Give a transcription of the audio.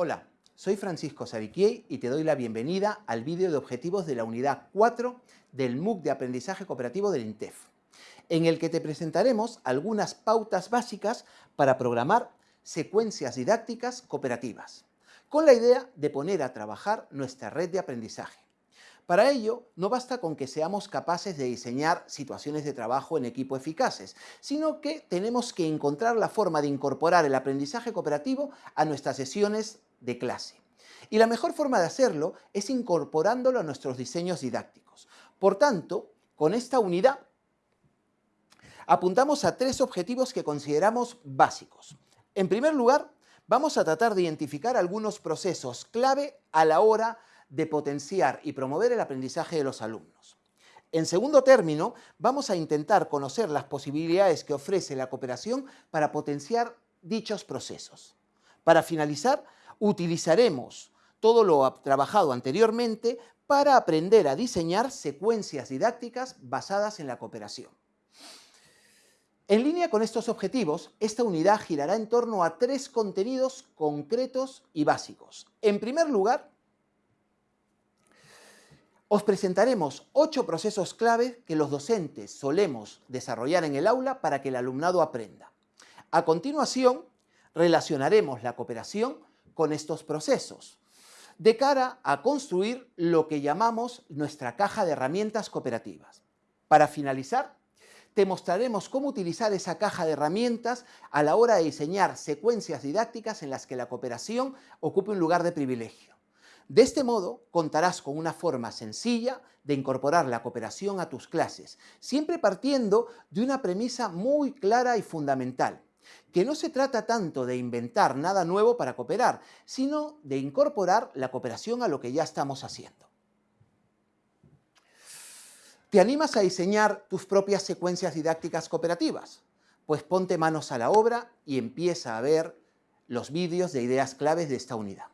Hola, soy Francisco Sariquiei y te doy la bienvenida al vídeo de objetivos de la unidad 4 del MOOC de Aprendizaje Cooperativo del INTEF, en el que te presentaremos algunas pautas básicas para programar secuencias didácticas cooperativas, con la idea de poner a trabajar nuestra red de aprendizaje. Para ello, no basta con que seamos capaces de diseñar situaciones de trabajo en equipo eficaces, sino que tenemos que encontrar la forma de incorporar el aprendizaje cooperativo a nuestras sesiones de clase. Y la mejor forma de hacerlo es incorporándolo a nuestros diseños didácticos. Por tanto, con esta unidad apuntamos a tres objetivos que consideramos básicos. En primer lugar, vamos a tratar de identificar algunos procesos clave a la hora de potenciar y promover el aprendizaje de los alumnos. En segundo término, vamos a intentar conocer las posibilidades que ofrece la cooperación para potenciar dichos procesos. Para finalizar, utilizaremos todo lo trabajado anteriormente para aprender a diseñar secuencias didácticas basadas en la cooperación. En línea con estos objetivos, esta unidad girará en torno a tres contenidos concretos y básicos. En primer lugar, os presentaremos ocho procesos clave que los docentes solemos desarrollar en el aula para que el alumnado aprenda. A continuación, relacionaremos la cooperación con estos procesos, de cara a construir lo que llamamos nuestra caja de herramientas cooperativas. Para finalizar, te mostraremos cómo utilizar esa caja de herramientas a la hora de diseñar secuencias didácticas en las que la cooperación ocupe un lugar de privilegio. De este modo, contarás con una forma sencilla de incorporar la cooperación a tus clases, siempre partiendo de una premisa muy clara y fundamental, que no se trata tanto de inventar nada nuevo para cooperar, sino de incorporar la cooperación a lo que ya estamos haciendo. ¿Te animas a diseñar tus propias secuencias didácticas cooperativas? Pues ponte manos a la obra y empieza a ver los vídeos de ideas claves de esta unidad.